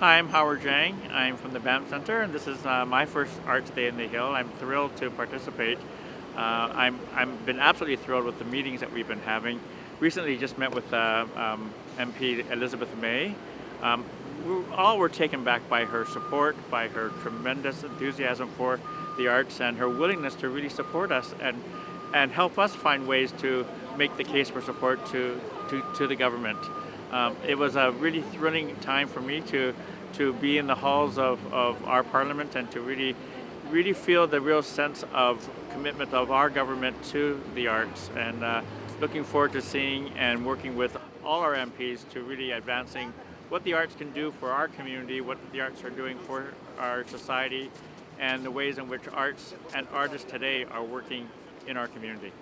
Hi, I'm Howard Jang. I'm from the Banff Center, and this is uh, my first Arts Day in the Hill. I'm thrilled to participate. Uh, I'm I've been absolutely thrilled with the meetings that we've been having. Recently, just met with uh, um, MP Elizabeth May. Um, we all were taken back by her support, by her tremendous enthusiasm for the arts, and her willingness to really support us and and help us find ways to make the case for support to to, to the government. Um, it was a really thrilling time for me to to be in the halls of, of our parliament and to really really feel the real sense of commitment of our government to the arts and uh, looking forward to seeing and working with all our MPs to really advancing what the arts can do for our community, what the arts are doing for our society, and the ways in which arts and artists today are working in our community.